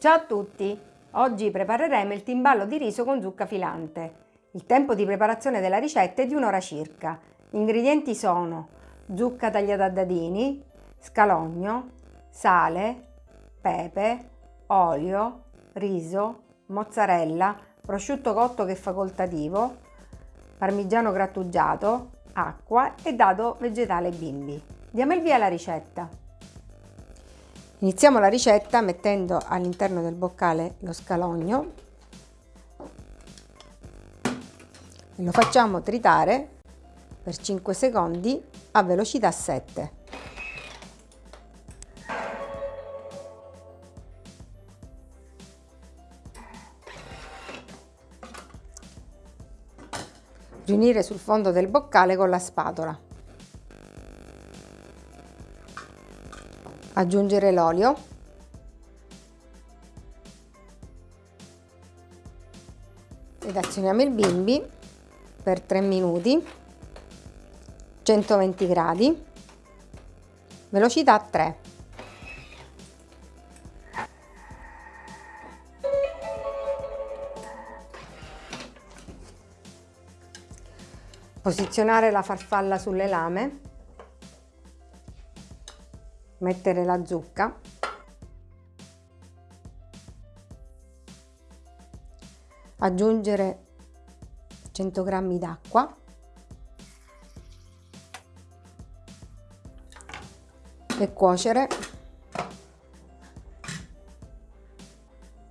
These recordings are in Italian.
Ciao a tutti! Oggi prepareremo il timballo di riso con zucca filante. Il tempo di preparazione della ricetta è di un'ora circa. Gli ingredienti sono zucca tagliata a dadini, scalogno, sale, pepe, olio, riso, mozzarella, prosciutto cotto che è facoltativo, parmigiano grattugiato, acqua e dado vegetale bimbi. Diamo il via alla ricetta. Iniziamo la ricetta mettendo all'interno del boccale lo scalogno lo facciamo tritare per 5 secondi a velocità 7. Riunire sul fondo del boccale con la spatola. Aggiungere l'olio. Ed azioniamo il bimbi per 3 minuti. 120 gradi. Velocità 3 posizionare la farfalla sulle lame mettere la zucca. Aggiungere 100 g d'acqua. E cuocere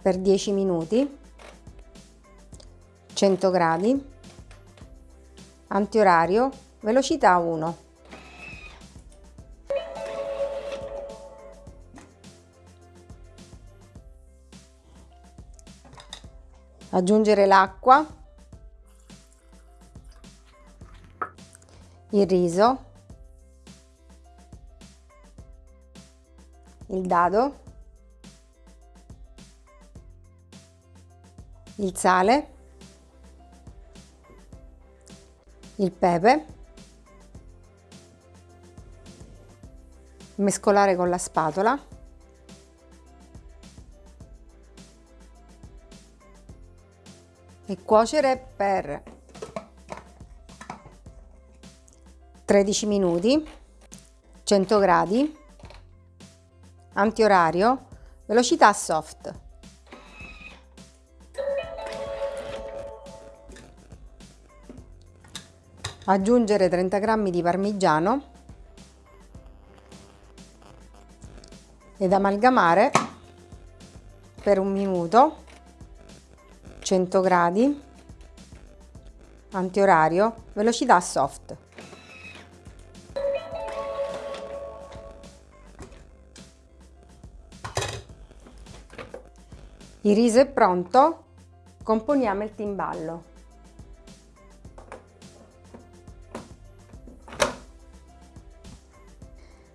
per 10 minuti. 100 gradi. Antiorario velocità 1 aggiungere l'acqua il riso il dado, il sale, il pepe, mescolare con la spatola e cuocere per 13 minuti 100 gradi antiorario, velocità soft. Aggiungere 30 g di parmigiano ed amalgamare per un minuto 100 gradi antiorario velocità soft Il riso è pronto, componiamo il timballo.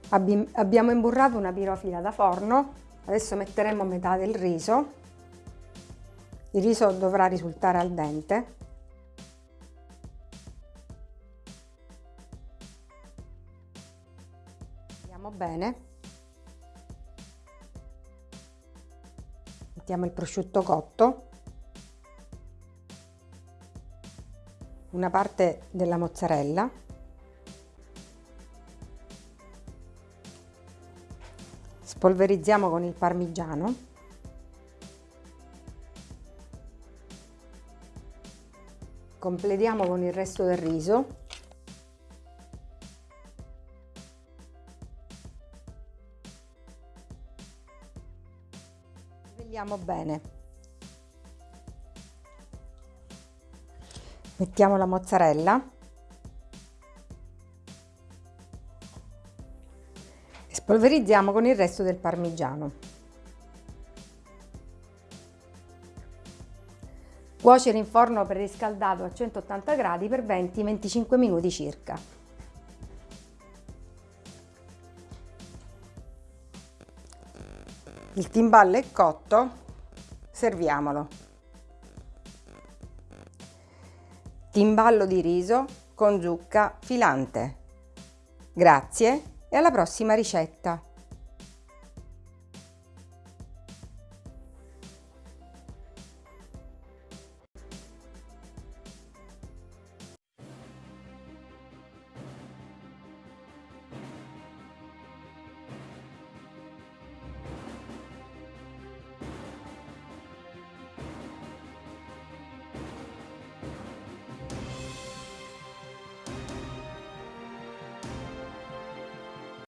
Abbiamo imburrato una pirofila da forno, adesso metteremo metà del riso. Il riso dovrà risultare al dente. Vediamo bene. mettiamo il prosciutto cotto, una parte della mozzarella, spolverizziamo con il parmigiano, completiamo con il resto del riso Vediamo bene. Mettiamo la mozzarella. Spolverizziamo con il resto del parmigiano. Cuocere in forno preriscaldato a 180 gradi per 20-25 minuti circa. Il timballo è cotto, serviamolo. Timballo di riso con zucca filante. Grazie e alla prossima ricetta!